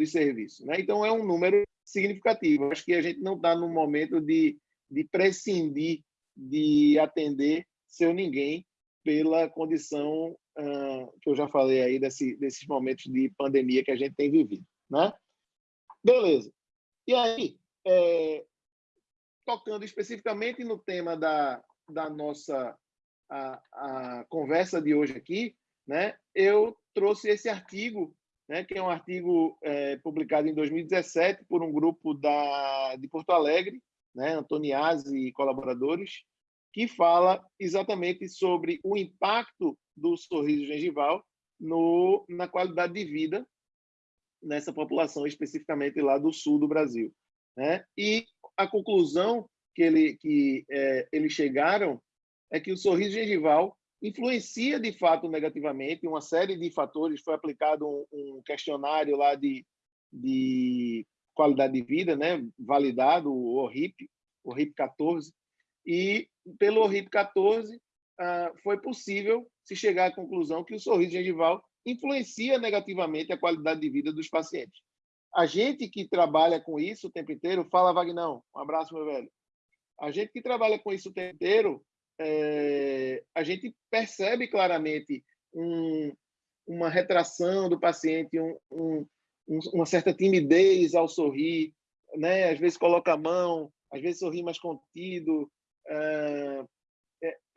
de serviço. Né? Então, é um número significativo. Acho que a gente não está no momento de, de prescindir de atender seu ninguém pela condição uh, que eu já falei aí desse, desses momentos de pandemia que a gente tem vivido. Né? Beleza. E aí, é, tocando especificamente no tema da, da nossa a, a conversa de hoje aqui, né, eu trouxe esse artigo, né, que é um artigo é, publicado em 2017 por um grupo da, de Porto Alegre, né, Antoniazzi e colaboradores, que fala exatamente sobre o impacto do sorriso gengival no, na qualidade de vida nessa população, especificamente lá do sul do Brasil. Né? E a conclusão que, ele, que é, eles chegaram é que o sorriso gengival influencia de fato negativamente uma série de fatores. Foi aplicado um, um questionário lá de, de qualidade de vida, né, validado, o ORIP, o RIP 14, e pelo RIP 14 ah, foi possível se chegar à conclusão que o sorriso gengival influencia negativamente a qualidade de vida dos pacientes. A gente que trabalha com isso o tempo inteiro, fala, Vagnão, um abraço, meu velho. A gente que trabalha com isso o tempo inteiro, é, a gente percebe claramente um, uma retração do paciente, um, um, uma certa timidez ao sorrir, né? às vezes coloca a mão, às vezes sorri mais contido. É,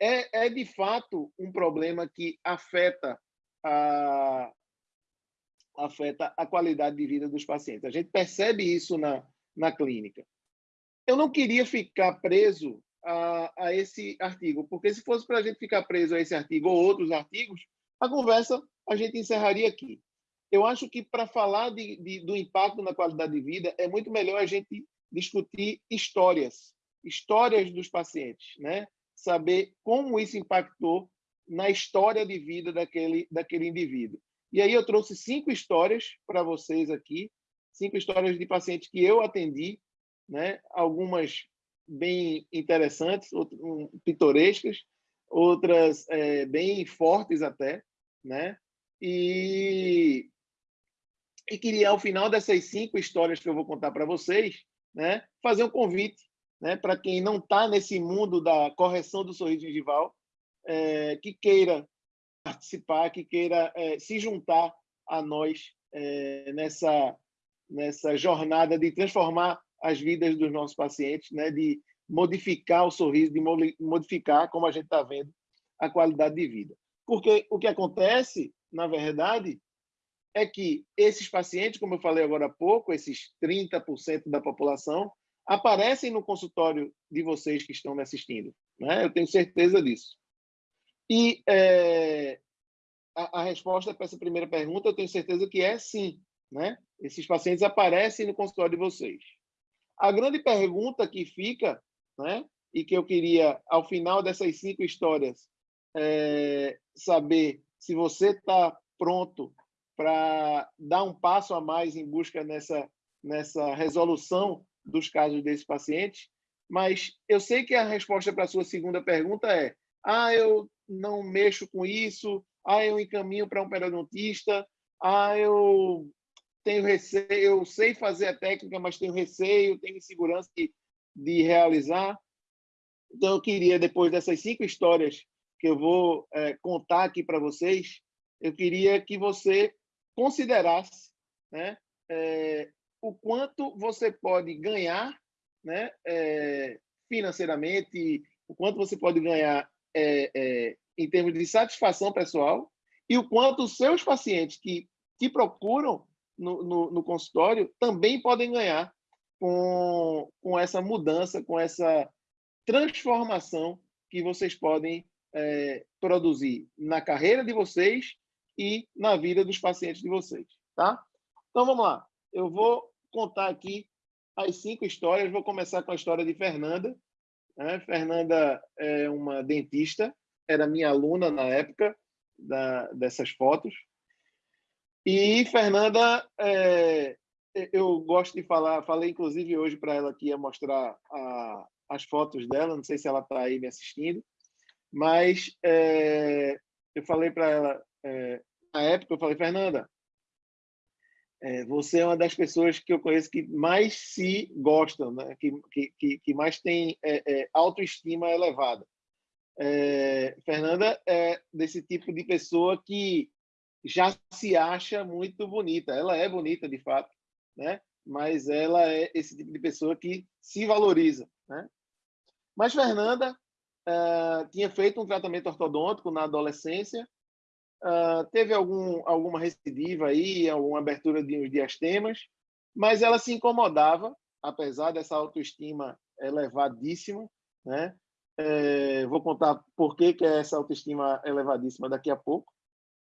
é, é de fato um problema que afeta a, afeta a qualidade de vida dos pacientes. A gente percebe isso na, na clínica. Eu não queria ficar preso a, a esse artigo, porque se fosse para a gente ficar preso a esse artigo ou outros artigos, a conversa a gente encerraria aqui. Eu acho que para falar de, de, do impacto na qualidade de vida, é muito melhor a gente discutir histórias, histórias dos pacientes, né? saber como isso impactou na história de vida daquele, daquele indivíduo. E aí eu trouxe cinco histórias para vocês aqui, cinco histórias de pacientes que eu atendi, né? algumas bem interessantes, outras, pitorescas, outras é, bem fortes até, né? E, e queria, ao final dessas cinco histórias que eu vou contar para vocês, né, fazer um convite né, para quem não está nesse mundo da correção do sorriso gengival, é, que queira participar, que queira é, se juntar a nós é, nessa, nessa jornada de transformar as vidas dos nossos pacientes, né, de modificar o sorriso, de modificar, como a gente está vendo, a qualidade de vida. Porque o que acontece, na verdade, é que esses pacientes, como eu falei agora há pouco, esses 30% da população, aparecem no consultório de vocês que estão me assistindo. Né? Eu tenho certeza disso. E é, a, a, resposta para essa primeira pergunta, eu tenho certeza que é sim. Né? Esses pacientes aparecem no consultório de vocês. A grande pergunta que fica, né, e que eu queria, ao final dessas cinco histórias, é, saber se você está pronto para dar um passo a mais em busca nessa, nessa resolução dos casos desses pacientes, mas eu sei que a resposta para a sua segunda pergunta é ah, eu não mexo com isso, ah, eu encaminho para um periodontista, ah, eu tenho receio, eu sei fazer a técnica, mas tenho receio, tenho insegurança de, de realizar. Então, eu queria, depois dessas cinco histórias que eu vou é, contar aqui para vocês, eu queria que você considerasse né, é, o quanto você pode ganhar né, é, financeiramente, o quanto você pode ganhar é, é, em termos de satisfação pessoal e o quanto os seus pacientes que te procuram no, no, no consultório também podem ganhar com, com essa mudança, com essa transformação que vocês podem é, produzir na carreira de vocês e na vida dos pacientes de vocês, tá? Então, vamos lá. Eu vou contar aqui as cinco histórias. Vou começar com a história de Fernanda. Né? Fernanda é uma dentista, era minha aluna na época da, dessas fotos. E Fernanda, é, eu gosto de falar, falei inclusive hoje para ela que ia mostrar a, as fotos dela, não sei se ela está aí me assistindo, mas é, eu falei para ela, é, na época, eu falei, Fernanda, é, você é uma das pessoas que eu conheço que mais se gostam, né? que, que, que mais tem é, é, autoestima elevada. É, Fernanda é desse tipo de pessoa que já se acha muito bonita. Ela é bonita, de fato, né? mas ela é esse tipo de pessoa que se valoriza. Né? Mas Fernanda uh, tinha feito um tratamento ortodôntico na adolescência, uh, teve algum, alguma recidiva aí, alguma abertura de uns diastemas, mas ela se incomodava, apesar dessa autoestima elevadíssima, né? É, vou contar por que, que é essa autoestima elevadíssima daqui a pouco.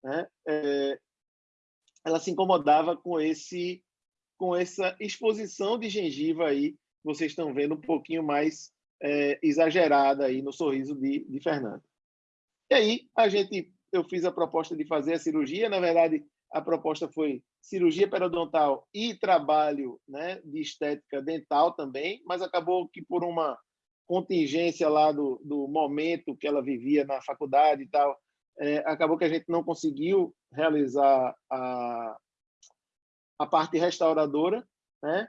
Né? É, ela se incomodava com esse com essa exposição de gengiva aí, vocês estão vendo um pouquinho mais é, exagerada aí no sorriso de, de Fernanda. E aí a gente, eu fiz a proposta de fazer a cirurgia. Na verdade, a proposta foi cirurgia periodontal e trabalho, né, de estética dental também, mas acabou que por uma contingência lá do, do momento que ela vivia na faculdade e tal, é, acabou que a gente não conseguiu realizar a, a parte restauradora, né?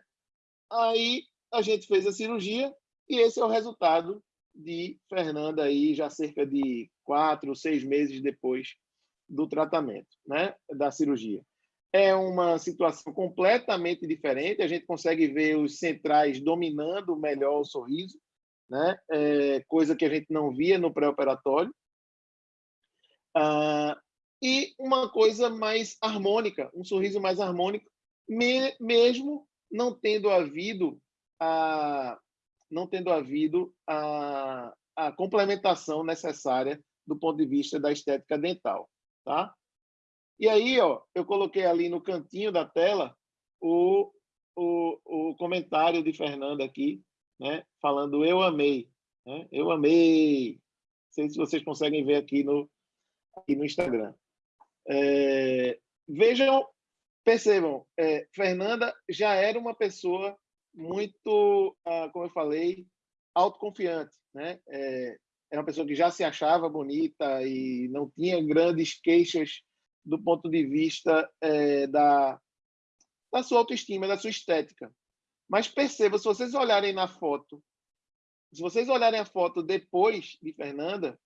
Aí a gente fez a cirurgia e esse é o resultado de Fernanda aí já cerca de quatro, seis meses depois do tratamento, né? Da cirurgia. É uma situação completamente diferente. A gente consegue ver os centrais dominando melhor o sorriso, né? É, coisa que a gente não via no pré-operatório. Ah, e uma coisa mais harmônica, um sorriso mais harmônico, me, mesmo não tendo havido a não tendo havido a, a complementação necessária do ponto de vista da estética dental, tá? E aí, ó, eu coloquei ali no cantinho da tela o, o, o comentário de Fernanda aqui, né, falando eu amei, né? Eu amei. Não sei se vocês conseguem ver aqui no aqui no Instagram. É, vejam, percebam, é, Fernanda já era uma pessoa muito, ah, como eu falei, autoconfiante, né? É, era uma pessoa que já se achava bonita e não tinha grandes queixas do ponto de vista é, da, da sua autoestima, da sua estética. Mas perceba, se vocês olharem na foto, se vocês olharem a foto depois de Fernanda,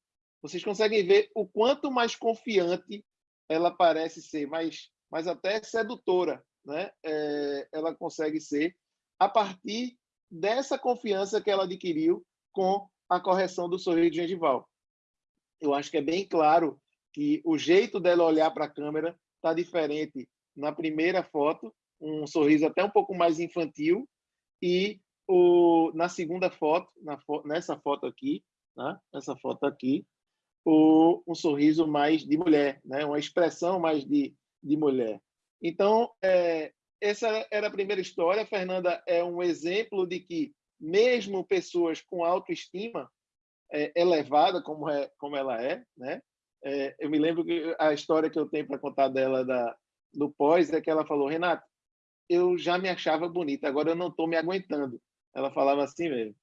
vocês conseguem ver o quanto mais confiante ela parece ser, mais, mais até sedutora, né? É, ela consegue ser a partir dessa confiança que ela adquiriu com a correção do sorriso gengival. Eu acho que é bem claro que o jeito dela olhar para a câmera está diferente na primeira foto, um sorriso até um pouco mais infantil, e o, na segunda foto, na, nessa foto aqui, né? essa foto aqui, o, um sorriso mais de mulher, né? uma expressão mais de, de mulher. Então, é, essa era a primeira história. A Fernanda é um exemplo de que, mesmo pessoas com autoestima é, elevada, como, é, como ela é, né? É, eu me lembro que a história que eu tenho para contar dela da, do pós é que ela falou: Renato, eu já me achava bonita, agora eu não estou me aguentando. Ela falava assim mesmo.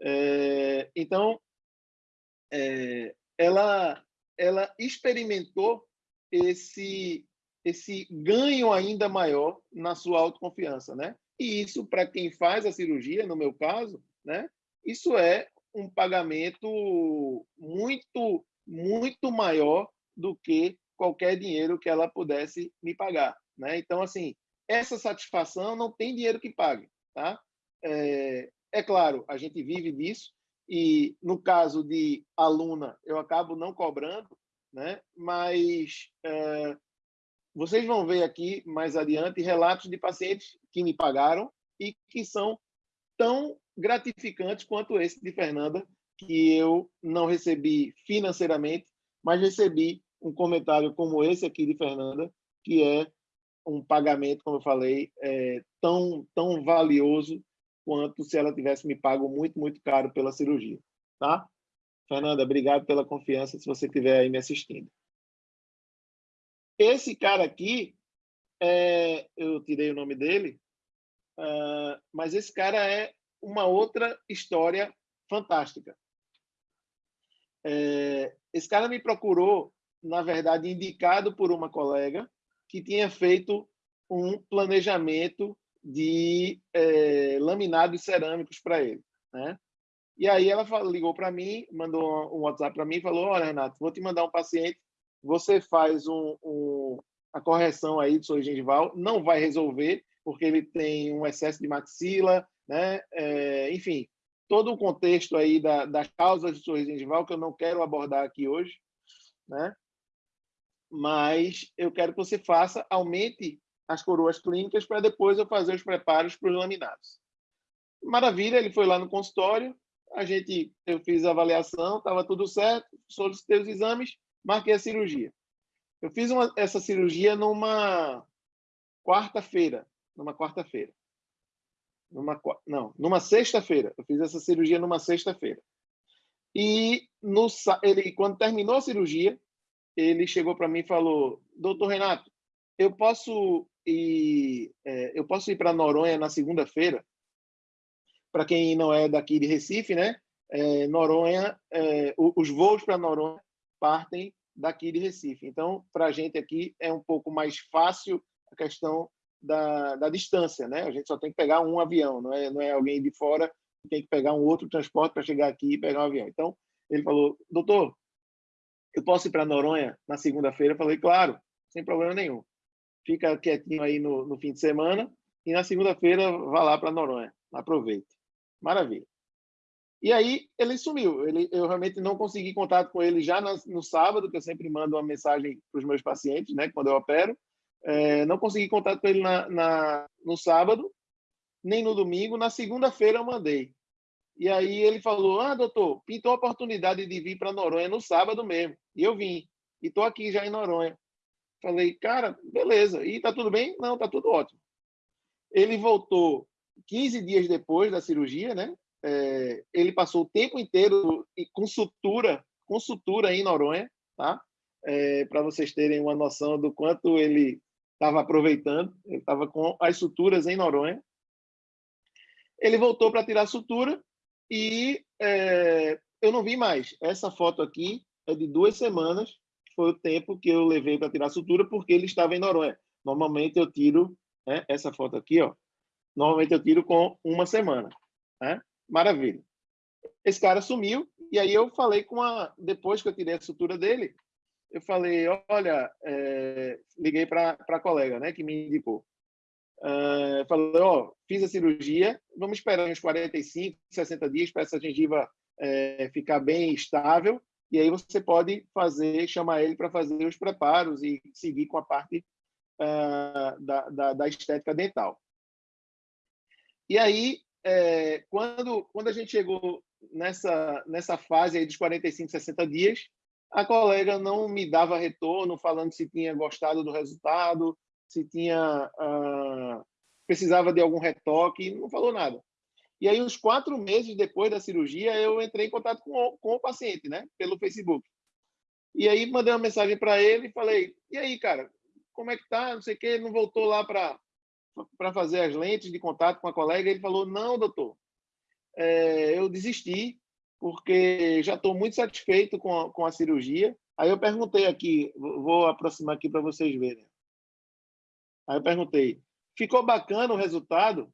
É, então, é, ela, ela experimentou esse esse ganho ainda maior na sua autoconfiança, né? E isso, para quem faz a cirurgia, no meu caso, né? Isso é um pagamento muito, muito maior do que qualquer dinheiro que ela pudesse me pagar, né? Então, assim, essa satisfação não tem dinheiro que pague, tá? É, é claro, a gente vive disso e, no caso de aluna, eu acabo não cobrando, né? Mas é, vocês vão ver aqui mais adiante relatos de pacientes que me pagaram e que são tão gratificantes quanto esse de Fernanda, que eu não recebi financeiramente, mas recebi um comentário como esse aqui de Fernanda, que é um pagamento, como eu falei, é, tão, tão valioso quanto se ela tivesse me pago muito, muito caro pela cirurgia. Tá? Fernanda, obrigado pela confiança, se você estiver aí me assistindo. Esse cara aqui, é, eu tirei o nome dele, uh, mas esse cara é uma outra história fantástica. É, esse cara me procurou, na verdade, indicado por uma colega que tinha feito um planejamento de é, laminados cerâmicos para ele. Né? E aí ela ligou para mim, mandou um WhatsApp para mim e falou, olha, Renato, vou te mandar um paciente, você faz um, um, a correção aí do soro gengival, não vai resolver, porque ele tem um excesso de maxila, né? É, enfim, todo o contexto aí da, das causas de sorriso gengival que eu não quero abordar aqui hoje, né? Mas eu quero que você faça, aumente as coroas clínicas para depois eu fazer os preparos para os laminados. Maravilha, ele foi lá no consultório, a gente, eu fiz a avaliação, estava tudo certo, solicitei os exames, marquei a cirurgia. Eu fiz uma, essa cirurgia numa quarta-feira, numa quarta-feira. Numa, não, numa sexta-feira. Eu fiz essa cirurgia numa sexta-feira. E no, ele, quando terminou a cirurgia, ele chegou para mim e falou: Doutor Renato, eu posso ir, é, eu posso ir para Noronha na segunda-feira? Para quem não é daqui de Recife, né? É, Noronha, é, os voos para Noronha partem daqui de Recife. Então, para a gente aqui é um pouco mais fácil a questão da, da distância, né? A gente só tem que pegar um avião, não é, não é alguém de fora que tem que pegar um outro transporte para chegar aqui e pegar um avião. Então, ele falou, doutor, eu posso ir para Noronha na segunda-feira? Eu falei, claro, sem problema nenhum. Fica quietinho aí no, no fim de semana e na segunda-feira vá lá para Noronha. Aproveite. Maravilha. E aí ele sumiu. Ele, eu realmente não consegui contato com ele já no, no sábado, que eu sempre mando uma mensagem para os meus pacientes, né, quando eu opero. É, não consegui contato com ele na, na, no sábado, nem no domingo. Na segunda-feira eu mandei. E aí ele falou: Ah, doutor, pintou a oportunidade de vir para Noronha no sábado mesmo. E eu vim. E estou aqui já em Noronha. Falei, cara, beleza. E tá tudo bem? Não, tá tudo ótimo. Ele voltou 15 dias depois da cirurgia, né? É, ele passou o tempo inteiro com sutura, com sutura em Noronha, tá? É, para vocês terem uma noção do quanto ele estava aproveitando. Ele estava com as suturas em Noronha. Ele voltou para tirar a sutura e é, eu não vi mais. Essa foto aqui é de duas semanas, foi o tempo que eu levei para tirar a sutura, porque ele estava em Noronha. Normalmente eu tiro né, essa foto aqui, ó. Normalmente eu tiro com uma semana. Né? Maravilha. Esse cara sumiu, e aí eu falei com a. Depois que eu tirei a sutura dele, eu falei: olha, é... liguei para a colega né, que me indicou. Uh, falei: ó, fiz a cirurgia, vamos esperar uns 45, 60 dias para essa gengiva é, ficar bem estável, e aí você pode fazer, chamar ele para fazer os preparos e seguir com a parte uh, da, da, da estética dental. E aí é, quando, quando a gente chegou nessa, nessa fase aí dos 45, 60 dias, a colega não me dava retorno falando se tinha gostado do resultado, se tinha uh, precisava de algum retoque, não falou nada. E aí, uns quatro meses depois da cirurgia, eu entrei em contato com o, com o paciente, né, pelo Facebook. E aí mandei uma mensagem para ele e falei: "E aí, cara, como é que tá? Não sei o quê, não voltou lá para para fazer as lentes de contato com a colega, ele falou: Não, doutor, é, eu desisti, porque já estou muito satisfeito com a, com a cirurgia. Aí eu perguntei aqui, vou aproximar aqui para vocês verem. Aí eu perguntei: Ficou bacana o resultado?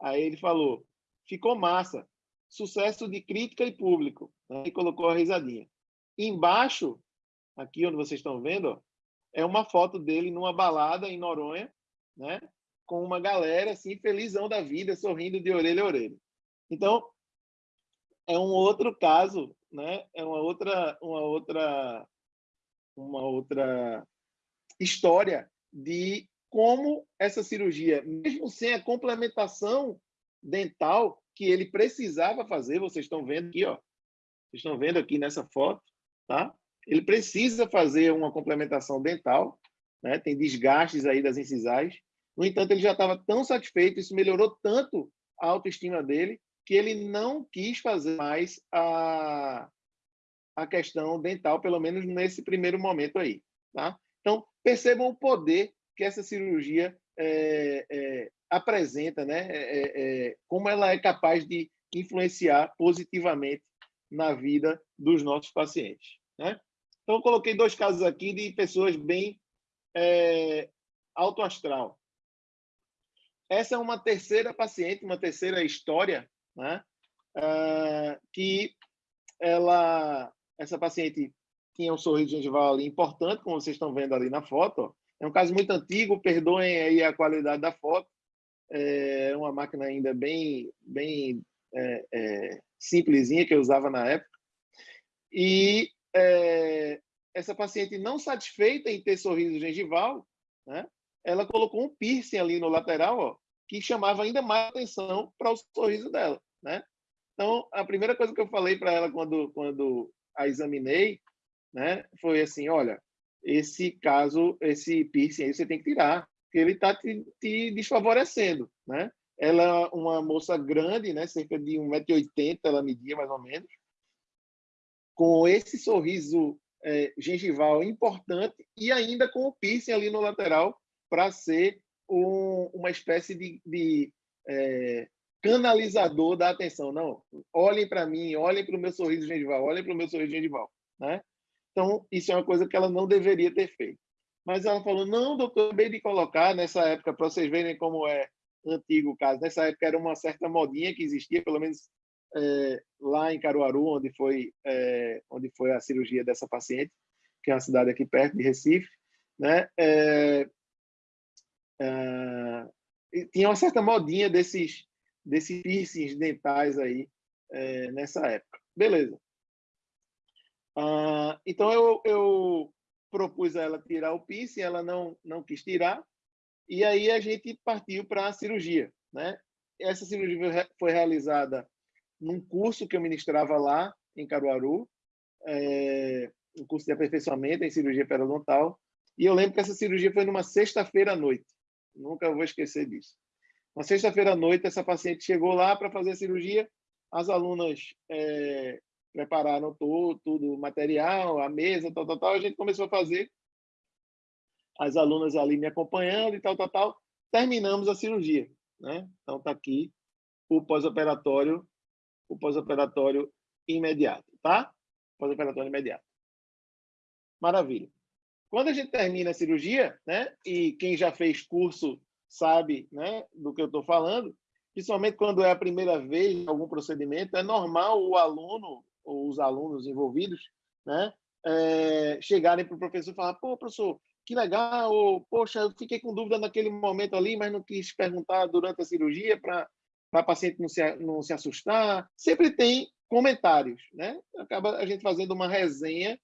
Aí ele falou: Ficou massa. Sucesso de crítica e público. Aí colocou a risadinha. embaixo, aqui onde vocês estão vendo, é uma foto dele numa balada em Noronha, né? com uma galera assim felizão da vida, sorrindo de orelha a orelha. Então, é um outro caso, né? É uma outra uma outra uma outra história de como essa cirurgia, mesmo sem a complementação dental que ele precisava fazer, vocês estão vendo aqui, ó. Vocês estão vendo aqui nessa foto, tá? Ele precisa fazer uma complementação dental, né? Tem desgastes aí das incisais no entanto, ele já estava tão satisfeito, isso melhorou tanto a autoestima dele, que ele não quis fazer mais a, a questão dental, pelo menos nesse primeiro momento aí. Tá? Então, percebam o poder que essa cirurgia é, é, apresenta, né? É, é, é como ela é capaz de influenciar positivamente na vida dos nossos pacientes. Né? Então, coloquei dois casos aqui de pessoas bem é, alto astral essa é uma terceira paciente, uma terceira história, né? Uh, que ela, essa paciente tinha um sorriso gengival ali importante, como vocês estão vendo ali na foto. É um caso muito antigo, perdoem aí a qualidade da foto. É uma máquina ainda bem, bem é, é, simplesinha que eu usava na época. E é, essa paciente não satisfeita em ter sorriso gengival, né? ela colocou um piercing ali no lateral, ó, que chamava ainda mais atenção para o sorriso dela, né? Então, a primeira coisa que eu falei para ela quando quando a examinei, né, foi assim, olha, esse caso, esse piercing aí você tem que tirar, ele está te, te, desfavorecendo, né? Ela é uma moça grande, né, cerca de 1,80m ela media mais ou menos, com esse sorriso é, gengival importante e ainda com o piercing ali no lateral para ser um, uma espécie de, de é, canalizador da atenção. Não, olhem para mim, olhem para o meu sorriso gengival, olhem para o meu sorriso gengival. Né? Então, isso é uma coisa que ela não deveria ter feito. Mas ela falou, não, doutor, acabei de colocar nessa época, para vocês verem como é antigo o caso. Nessa época era uma certa modinha que existia, pelo menos é, lá em Caruaru, onde foi, é, onde foi a cirurgia dessa paciente, que é uma cidade aqui perto de Recife. Né? É, Uh, tinha uma certa modinha desses, desses piercings dentais aí é, nessa época. Beleza. Uh, então, eu, eu propus a ela tirar o piercing, ela não, não quis tirar, e aí a gente partiu para a cirurgia. Né? Essa cirurgia foi realizada num curso que eu ministrava lá em Caruaru, é, um curso de aperfeiçoamento em cirurgia periodontal, e eu lembro que essa cirurgia foi numa sexta-feira à noite. Nunca vou esquecer disso. Na sexta-feira à noite, essa paciente chegou lá para fazer a cirurgia. As alunas é, prepararam todo, tudo, o material, a mesa, tal, tal, tal. A gente começou a fazer. As alunas ali me acompanhando e tal, tal, tal. Terminamos a cirurgia. Né? Então, está aqui o pós-operatório, o pós-operatório imediato, tá? Pós-operatório imediato. Maravilha. Quando a gente termina a cirurgia, né, e quem já fez curso sabe né, do que eu estou falando, principalmente quando é a primeira vez algum procedimento, é normal o aluno ou os alunos envolvidos né, é, chegarem para o professor e falar: pô, professor, que legal, ou, poxa, eu fiquei com dúvida naquele momento ali, mas não quis perguntar durante a cirurgia para a paciente não se, não se assustar. Sempre tem comentários, né? Acaba a gente fazendo uma resenha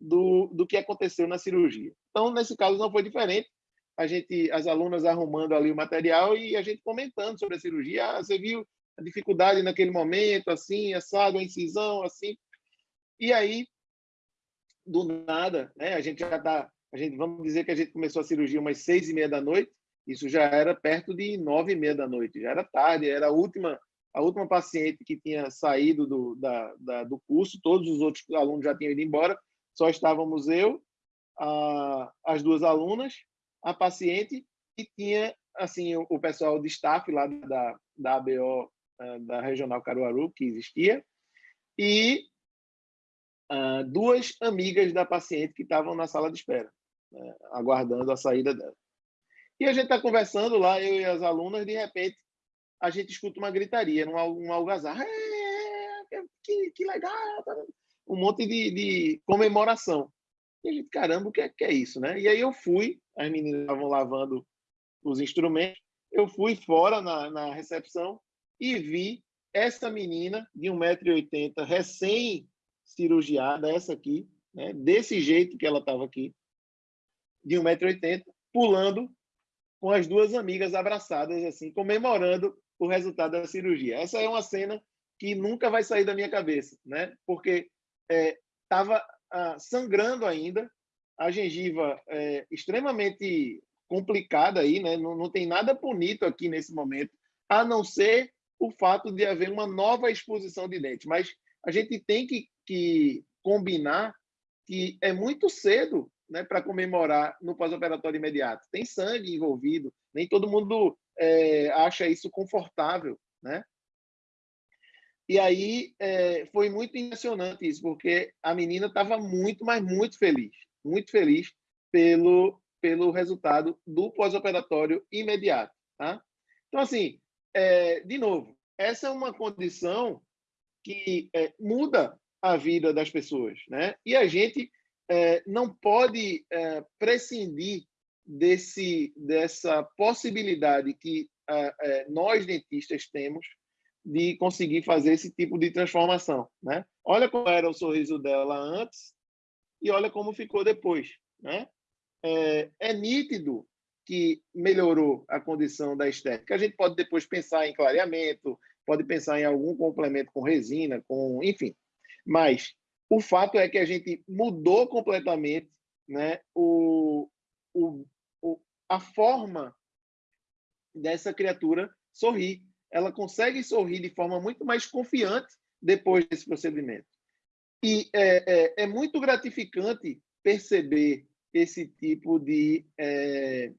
do, do que aconteceu na cirurgia. Então, nesse caso, não foi diferente. A gente, as alunas arrumando ali o material e a gente comentando sobre a cirurgia. Ah, você viu a dificuldade naquele momento, assim, assado, a incisão, assim. E aí, do nada, né, a gente já está, a gente, vamos dizer que a gente começou a cirurgia umas seis e meia da noite, isso já era perto de nove e meia da noite, já era tarde, era a última, a última paciente que tinha saído do, da, da, do curso, todos os outros alunos já tinham ido embora, só estávamos eu, a, as duas alunas, a paciente e tinha assim o, o pessoal de staff lá da, da ABO, da Regional Caruaru, que existia, e uh, duas amigas da paciente que estavam na sala de espera, né, aguardando a saída dela. E a gente está conversando lá, eu e as alunas, de repente, a gente escuta uma gritaria, um, um algazarra. É, que, que legal! Tá um monte de, de comemoração. E a gente, caramba, o que é, que é isso, né? E aí eu fui, as meninas estavam lavando os instrumentos, eu fui fora na, na recepção e vi essa menina de 1,80m, recém-cirurgiada, essa aqui, né? desse jeito que ela estava aqui, de 1,80m, pulando com as duas amigas abraçadas, assim, comemorando o resultado da cirurgia. Essa é uma cena que nunca vai sair da minha cabeça, né? Porque estava é, ah, sangrando ainda, a gengiva é, extremamente complicada aí, né? Não, não tem nada bonito aqui nesse momento, a não ser o fato de haver uma nova exposição de dente. Mas a gente tem que, que combinar que é muito cedo né, para comemorar no pós-operatório imediato. Tem sangue envolvido, nem todo mundo é, acha isso confortável, né? E aí é, foi muito impressionante isso, porque a menina estava muito, mas muito feliz, muito feliz pelo, pelo resultado do pós-operatório imediato. Tá? Então, assim, é, de novo, essa é uma condição que é, muda a vida das pessoas, né? E a gente é, não pode é, prescindir desse dessa possibilidade que é, nós dentistas temos de conseguir fazer esse tipo de transformação, né? Olha como era o sorriso dela antes e olha como ficou depois, né? É, é nítido que melhorou a condição da estética. A gente pode depois pensar em clareamento, pode pensar em algum complemento com resina, com, enfim. Mas o fato é que a gente mudou completamente, né, o, o, o a forma dessa criatura sorrir. Ela consegue sorrir de forma muito mais confiante depois desse procedimento. E é, é, é muito gratificante perceber esse tipo de é,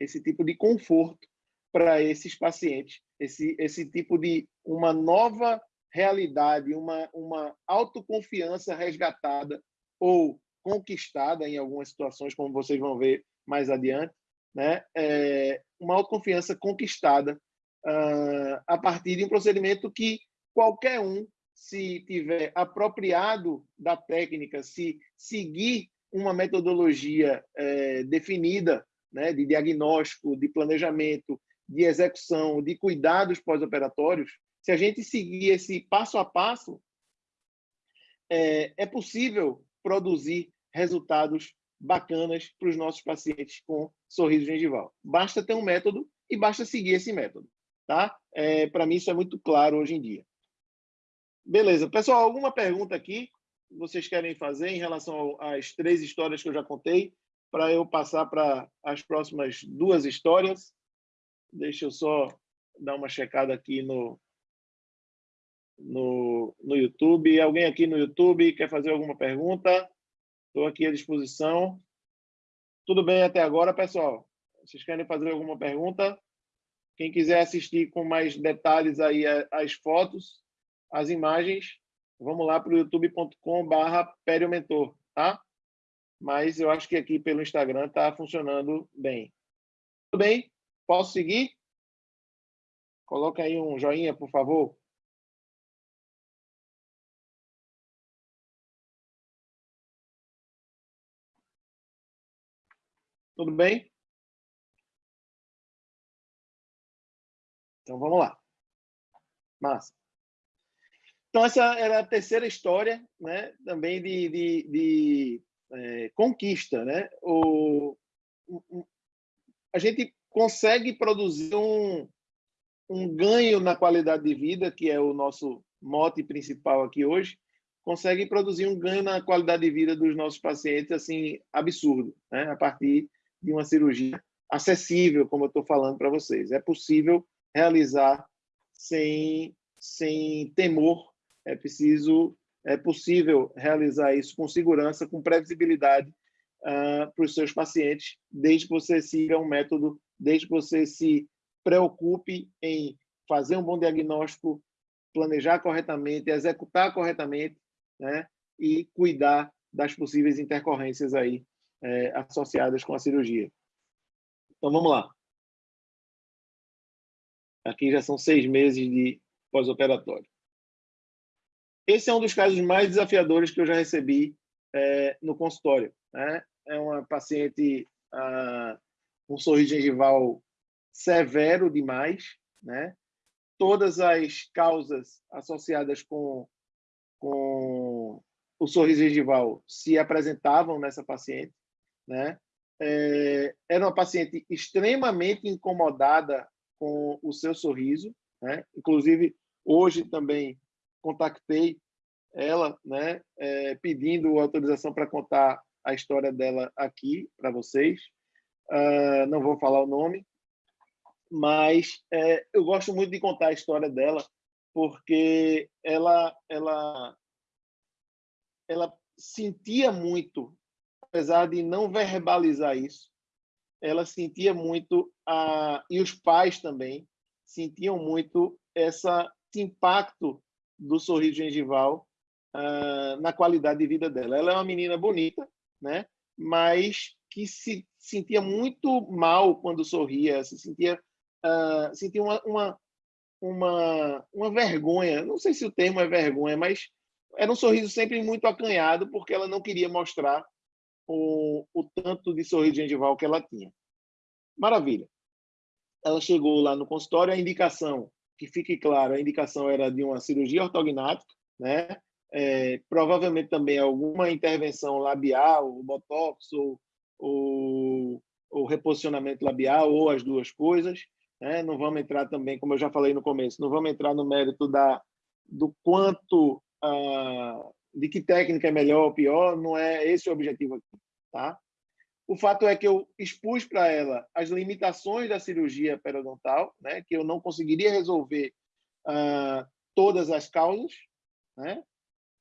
esse tipo de conforto para esses pacientes, esse esse tipo de uma nova realidade, uma uma autoconfiança resgatada ou conquistada em algumas situações, como vocês vão ver mais adiante, né? É uma autoconfiança conquistada uh, a partir de um procedimento que qualquer um se tiver apropriado da técnica, se seguir uma metodologia é, definida né, de diagnóstico, de planejamento, de execução, de cuidados pós-operatórios, se a gente seguir esse passo a passo, é, é possível produzir resultados bacanas para os nossos pacientes com sorriso gengival. Basta ter um método e basta seguir esse método. Tá? É, para mim, isso é muito claro hoje em dia. Beleza. Pessoal, alguma pergunta aqui vocês querem fazer em relação às três histórias que eu já contei, para eu passar para as próximas duas histórias? Deixa eu só dar uma checada aqui no, no, no YouTube. Alguém aqui no YouTube quer fazer alguma pergunta? Estou aqui à disposição. Tudo bem até agora, pessoal? Vocês querem fazer alguma pergunta? Quem quiser assistir com mais detalhes aí as fotos, as imagens, vamos lá para o youtube.com/barra tá? Mas eu acho que aqui pelo Instagram está funcionando bem. Tudo bem? Posso seguir? Coloca aí um joinha, por favor. Tudo bem? Então vamos lá. Massa. Então, essa era a terceira história, né? também de, de, de é, conquista. Né? O, o, a gente consegue produzir um, um ganho na qualidade de vida, que é o nosso mote principal aqui hoje, consegue produzir um ganho na qualidade de vida dos nossos pacientes assim absurdo, né? a partir de uma cirurgia acessível, como eu estou falando para vocês. É possível realizar sem, sem temor é preciso, é possível realizar isso com segurança, com previsibilidade uh, para os seus pacientes, desde que você siga um método, desde que você se preocupe em fazer um bom diagnóstico, planejar corretamente, executar corretamente, né? E cuidar das possíveis intercorrências aí é, associadas com a cirurgia. Então vamos lá. Aqui já são seis meses de pós-operatório. Esse é um dos casos mais desafiadores que eu já recebi é, no consultório. Né? É uma paciente ah, com um sorriso gengival severo demais, né? Todas as causas associadas com, com o sorriso gengival se apresentavam nessa paciente, né? É, era uma paciente extremamente incomodada com o seu sorriso, né? Inclusive hoje também contactei ela, né, é, pedindo autorização para contar a história dela aqui para vocês. Uh, não vou falar o nome, mas é, eu gosto muito de contar a história dela porque ela, ela, ela sentia muito, apesar de não verbalizar isso, ela sentia muito a e os pais também sentiam muito essa esse impacto do sorriso gengival uh, na qualidade de vida dela. Ela é uma menina bonita, né? mas que se sentia muito mal quando sorria, se sentia uh, senti uma, uma, uma, uma vergonha. Não sei se o termo é vergonha, mas era um sorriso sempre muito acanhado, porque ela não queria mostrar o, o tanto de sorriso gengival que ela tinha. Maravilha. Ela chegou lá no consultório, a indicação, que fique claro, a indicação era de uma cirurgia ortognática, né? É, provavelmente também alguma intervenção labial, botox ou, ou reposicionamento labial, ou as duas coisas. Né? Não vamos entrar também, como eu já falei no começo, não vamos entrar no mérito da, do quanto, ah, de que técnica é melhor ou pior, não é esse o objetivo aqui. Tá? O fato é que eu expus para ela as limitações da cirurgia periodontal, né? que eu não conseguiria resolver ah, todas as causas, né?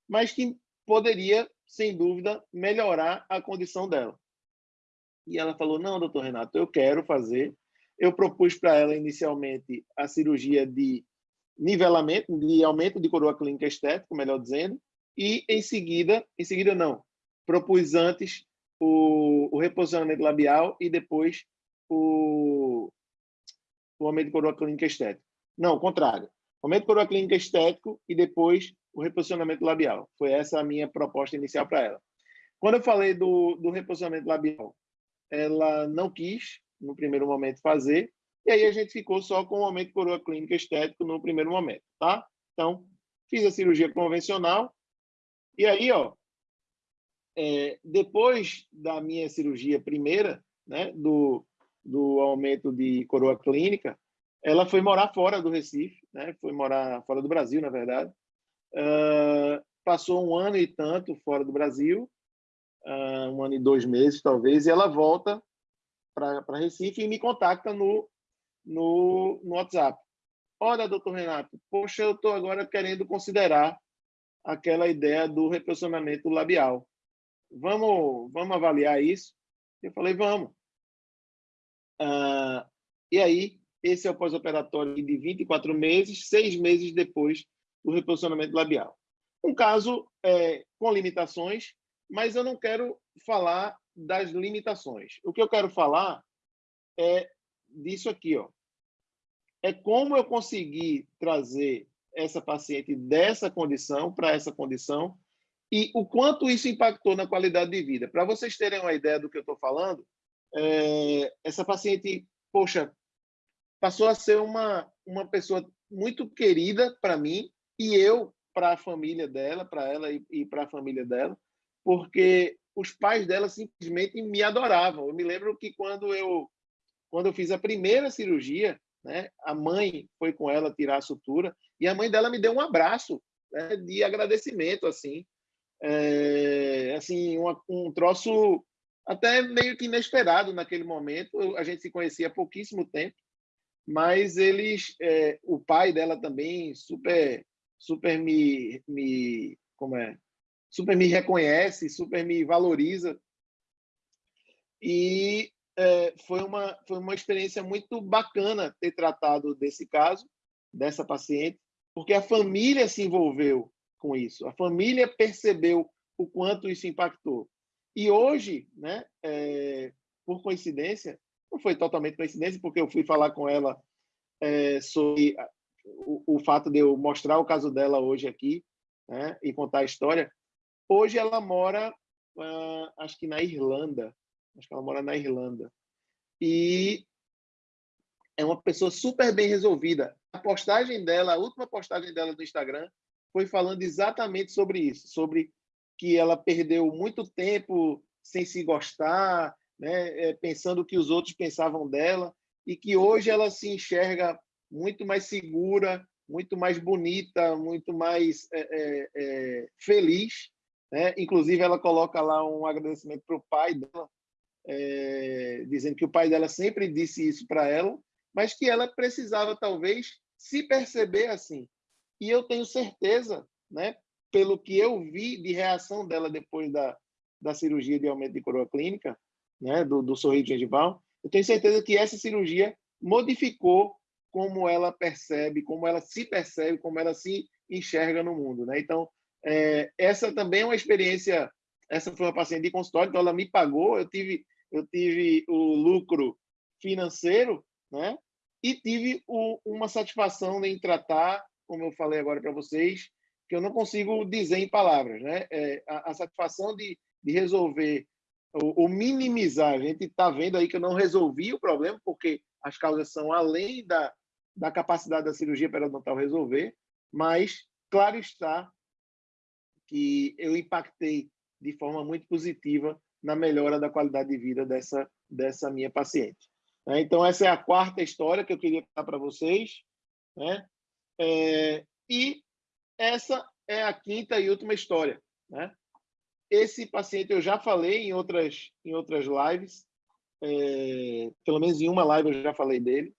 mas que poderia, sem dúvida, melhorar a condição dela. E ela falou: Não, doutor Renato, eu quero fazer. Eu propus para ela inicialmente a cirurgia de nivelamento, de aumento de coroa clínica estética, melhor dizendo, e em seguida, em seguida não, propus antes o, o reposicionamento labial e depois o, o aumento de coroa clínica estética. Não, o contrário. Aumento de coroa clínica estético e depois o reposicionamento labial. Foi essa a minha proposta inicial para ela. Quando eu falei do, do reposicionamento labial, ela não quis, no primeiro momento, fazer, e aí a gente ficou só com o aumento de coroa clínica estético no primeiro momento, tá? Então, fiz a cirurgia convencional, e aí, ó, é, depois da minha cirurgia primeira, né, do, do aumento de coroa clínica, ela foi morar fora do Recife, né, foi morar fora do Brasil, na verdade, Uh, passou um ano e tanto fora do Brasil, uh, um ano e dois meses, talvez, e ela volta para Recife e me contacta no, no, no WhatsApp. Olha, doutor Renato, poxa, eu estou agora querendo considerar aquela ideia do reposicionamento labial. Vamos, vamos avaliar isso? Eu falei, vamos. Uh, e aí, esse é o pós-operatório de 24 meses, seis meses depois do reposicionamento labial. Um caso é, com limitações, mas eu não quero falar das limitações. O que eu quero falar é disso aqui, ó. É como eu consegui trazer essa paciente dessa condição para essa condição e o quanto isso impactou na qualidade de vida. Para vocês terem uma ideia do que eu estou falando, é, essa paciente, poxa, passou a ser uma, uma pessoa muito querida para mim, e eu para a família dela, para ela e, e para a família dela, porque os pais dela simplesmente me adoravam. Eu me lembro que quando eu quando eu fiz a primeira cirurgia, né, a mãe foi com ela tirar a sutura e a mãe dela me deu um abraço né, de agradecimento, assim, é, assim uma, um troço até meio que inesperado naquele momento. A gente se conhecia há pouquíssimo tempo, mas eles, é, o pai dela também super super me, me como é, super me reconhece, super me valoriza. E é, foi, uma, foi uma experiência muito bacana ter tratado desse caso, dessa paciente, porque a família se envolveu com isso, a família percebeu o quanto isso impactou. E hoje, né, é, por coincidência, não foi totalmente coincidência, porque eu fui falar com ela é, sobre o, o, fato de eu mostrar o caso dela hoje aqui né, e contar a história. Hoje ela mora, uh, acho que na Irlanda. Acho que ela mora na Irlanda. E é uma pessoa super bem resolvida. A postagem dela, a última postagem dela no Instagram, foi falando exatamente sobre isso, sobre que ela perdeu muito tempo sem se gostar, né, é, pensando o que os outros pensavam dela, e que hoje ela se enxerga muito mais segura, muito mais bonita, muito mais é, é, é, feliz. Né? Inclusive, ela coloca lá um agradecimento para o pai dela, é, dizendo que o pai dela sempre disse isso para ela, mas que ela precisava, talvez, se perceber assim. E eu tenho certeza, né, pelo que eu vi de reação dela depois da, da cirurgia de aumento de coroa clínica, né, do, do sorriso gengival, eu tenho certeza que essa cirurgia modificou como ela percebe, como ela se percebe, como ela se enxerga no mundo. Né? Então, é, essa também é uma experiência. Essa foi uma paciente de consultório, então ela me pagou, eu tive, eu tive o lucro financeiro, né? e tive o, uma satisfação em tratar, como eu falei agora para vocês, que eu não consigo dizer em palavras, né? É, a, a, satisfação de, de resolver ou, minimizar. A gente está vendo aí que eu não resolvi o problema, porque as causas são além da, da capacidade da cirurgia periodontal resolver, mas claro está que eu impactei de forma muito positiva na melhora da qualidade de vida dessa, dessa minha paciente. Né? Então, essa é a quarta história que eu queria contar para vocês. Né? É, e essa é a quinta e última história. Né? Esse paciente eu já falei em outras, em outras lives, é, pelo menos em uma live eu já falei dele.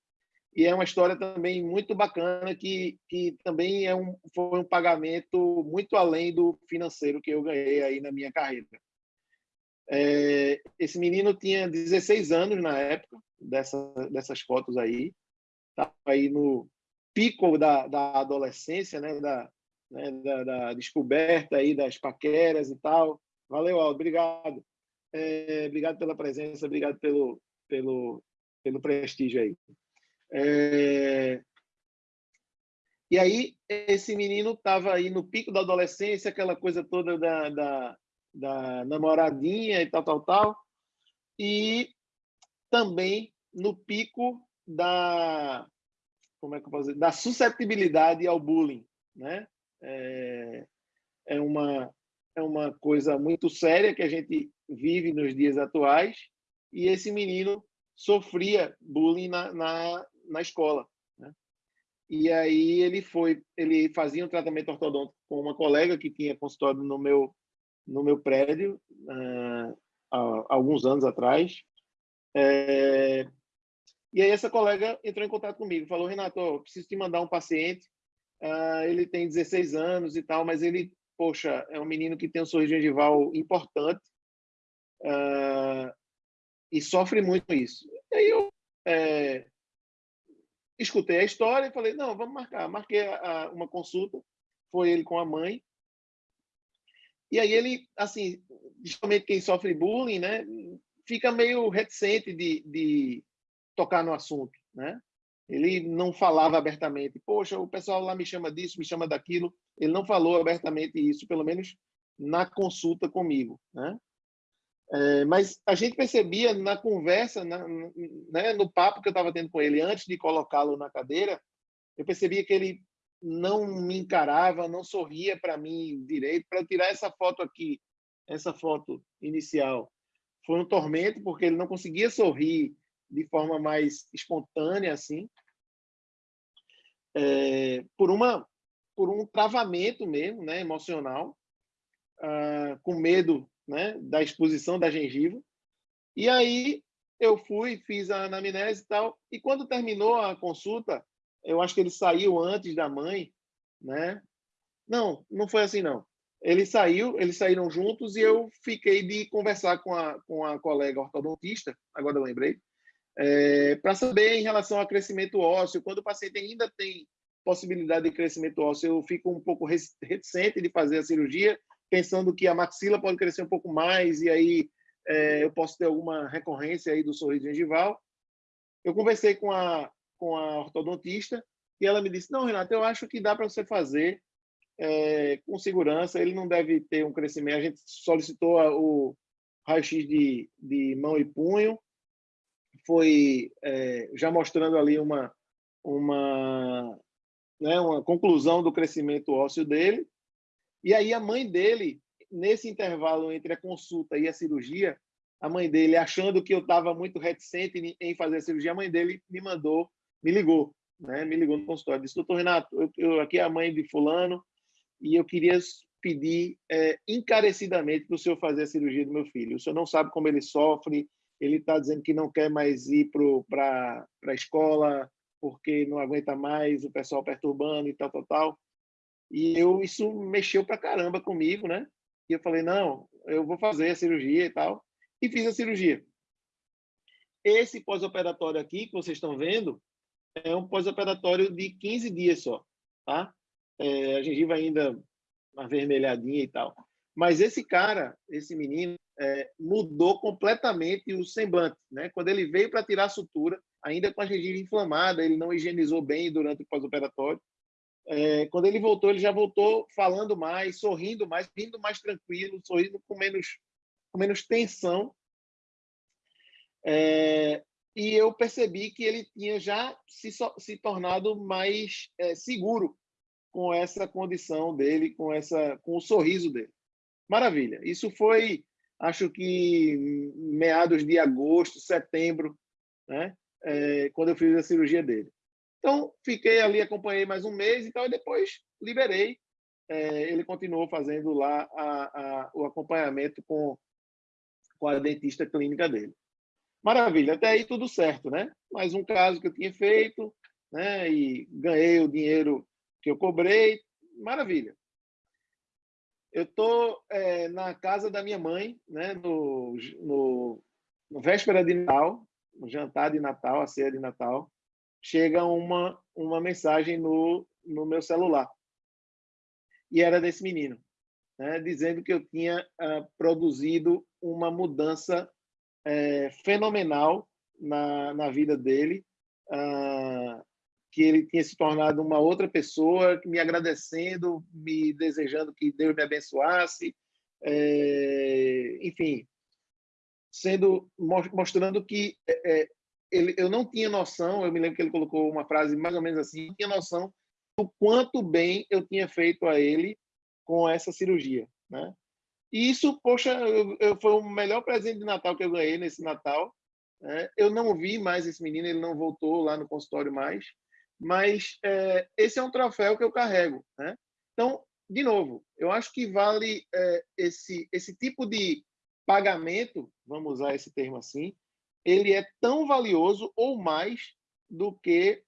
E é uma história também muito bacana, que, que também é um, foi um pagamento muito além do financeiro que eu ganhei aí na minha carreira. É, esse menino tinha 16 anos na época dessa, dessas fotos aí, estava aí no pico da, da adolescência, né, da, né, da, da, descoberta aí das paqueras e tal. Valeu, Aldo, obrigado. É, obrigado pela presença, obrigado pelo, pelo, pelo prestígio aí. É... E aí, esse menino estava aí no pico da adolescência, aquela coisa toda da, da, da namoradinha e tal, tal, tal. E também no pico da como é que eu posso dizer? da suscetibilidade ao bullying, né? É, é uma é uma coisa muito séria que a gente vive nos dias atuais e esse menino sofria bullying na, na, na escola. Né? E aí ele foi, ele fazia um tratamento ortodôntico com uma colega que tinha consultório no meu no meu prédio uh, há alguns anos atrás. É, e aí essa colega entrou em contato comigo, falou, Renato, preciso te mandar um paciente, uh, ele tem 16 anos e tal, mas ele, poxa, é um menino que tem um sorriso gengival importante uh, e sofre muito isso. E aí eu é, escutei a história e falei, não, vamos marcar. Marquei a, a, uma consulta, foi ele com a mãe, e aí ele, assim, principalmente quem sofre bullying, né, fica meio reticente de, de tocar no assunto, né? Ele não falava abertamente, poxa, o pessoal lá me chama disso, me chama daquilo. Ele não falou abertamente isso, pelo menos na consulta comigo, né? É, mas a gente percebia na conversa, na, né, no papo que eu estava tendo com ele antes de colocá-lo na cadeira, eu percebia que ele não me encarava, não sorria para mim direito. Para tirar essa foto aqui, essa foto inicial, foi um tormento, porque ele não conseguia sorrir de forma mais espontânea, assim, é, por, uma, por um travamento mesmo, né, emocional, ah, com medo né, da exposição da gengiva. E aí eu fui, fiz a anamnese e tal, e quando terminou a consulta, eu acho que ele saiu antes da mãe, né? Não, não foi assim não. Ele saiu, eles saíram juntos e eu fiquei de conversar com a, com a colega ortodontista, agora eu lembrei, é, para saber em relação ao crescimento ósseo, quando o paciente ainda tem possibilidade de crescimento ósseo, eu fico um pouco reticente de fazer a cirurgia, pensando que a maxila pode crescer um pouco mais e aí é, eu posso ter alguma recorrência aí do sorriso gengival. Eu conversei com a, com a ortodontista e ela me disse, não, Renato, eu acho que dá para você fazer é, com segurança, ele não deve ter um crescimento. A gente solicitou o raio-x de, de mão e punho, foi é, já mostrando ali uma, uma, né, uma conclusão do crescimento ósseo dele. E aí a mãe dele, nesse intervalo entre a consulta e a cirurgia, a mãe dele, achando que eu estava muito reticente em fazer a cirurgia, a mãe dele me mandou me ligou, né? Me ligou no consultório, disse, doutor Renato, eu, eu aqui é a mãe de fulano e eu queria pedir é, encarecidamente para o senhor fazer a cirurgia do meu filho. O senhor não sabe como ele sofre, ele está dizendo que não quer mais ir para a escola porque não aguenta mais o pessoal perturbando e tal, tal, tal. E eu isso mexeu para caramba comigo, né? E eu falei, não, eu vou fazer a cirurgia e tal. E fiz a cirurgia. Esse pós-operatório aqui que vocês estão vendo é um pós-operatório de 15 dias só, tá? É, a gengiva ainda avermelhadinha e tal. Mas esse cara, esse menino, é, mudou completamente o semblante, né? Quando ele veio para tirar a sutura, ainda com a gengiva inflamada, ele não higienizou bem durante o pós-operatório. É, quando ele voltou, ele já voltou falando mais, sorrindo mais, vindo mais tranquilo, sorrindo com menos, com menos tensão. É, e eu percebi que ele tinha já se, se tornado mais é, seguro com essa condição dele, com essa, com o sorriso dele. Maravilha. Isso foi, acho que meados de agosto, setembro, né? É, quando eu fiz a cirurgia dele. Então, fiquei ali, acompanhei mais um mês e tal, e depois liberei. É, ele continuou fazendo lá a, a, o acompanhamento com, com a dentista clínica dele. Maravilha, até aí tudo certo, né? Mais um caso que eu tinha feito, né? E ganhei o dinheiro que eu cobrei, maravilha. Eu estou é, na casa da minha mãe, né? No, no, no véspera de Natal, no jantar de Natal, a ceia de Natal, chega uma uma mensagem no no meu celular e era desse menino, né? Dizendo que eu tinha uh, produzido uma mudança é, fenomenal na, na vida dele, uh, que ele tinha se tornado uma outra pessoa, me agradecendo, me desejando que Deus me abençoasse, é, enfim, sendo mostrando que é, é, ele, eu não tinha noção, eu me lembro que ele colocou uma frase mais ou menos assim, não tinha noção do quanto bem eu tinha feito a ele com essa cirurgia, né? E isso, poxa, eu, eu, foi o melhor presente de Natal que eu ganhei nesse Natal. Né? Eu não vi mais esse menino, ele não voltou lá no consultório mais, mas é, esse é um troféu que eu carrego. Né? Então, de novo, eu acho que vale é, esse, esse tipo de pagamento, vamos usar esse termo assim, ele é tão valioso ou mais do que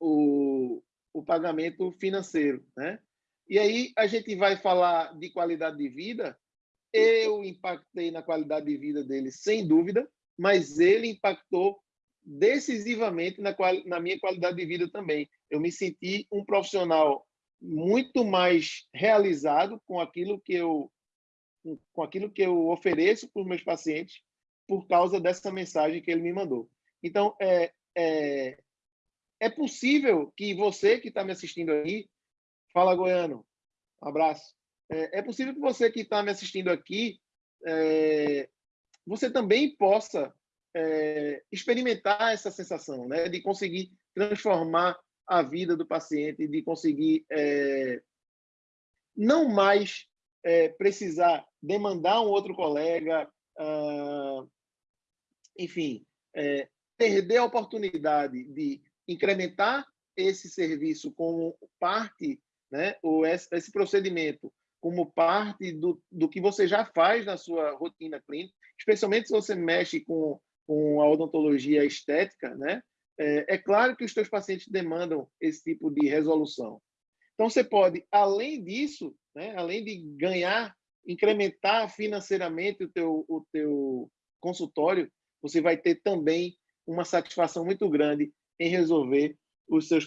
o, o pagamento financeiro. Né? E aí a gente vai falar de qualidade de vida. Eu impactei na qualidade de vida dele, sem dúvida, mas ele impactou decisivamente na, na minha qualidade de vida também. Eu me senti um profissional muito mais realizado com aquilo que eu com aquilo que eu ofereço para os meus pacientes por causa dessa mensagem que ele me mandou. Então, é, é, é possível que você que está me assistindo aí Fala, Goiano. Um abraço. É, é possível que você que está me assistindo aqui, é, você também possa é, experimentar essa sensação, né, de conseguir transformar a vida do paciente, de conseguir é, não mais é, precisar demandar um outro colega, ah, enfim, é, perder a oportunidade de incrementar esse serviço como parte né, ou esse procedimento como parte do, do que você já faz na sua rotina clínica, especialmente se você mexe com, com a odontologia estética, né? É, é claro que os seus pacientes demandam esse tipo de resolução. Então, você pode, além disso, né, além de ganhar, incrementar financeiramente o teu, o teu consultório, você vai ter também uma satisfação muito grande em resolver os seus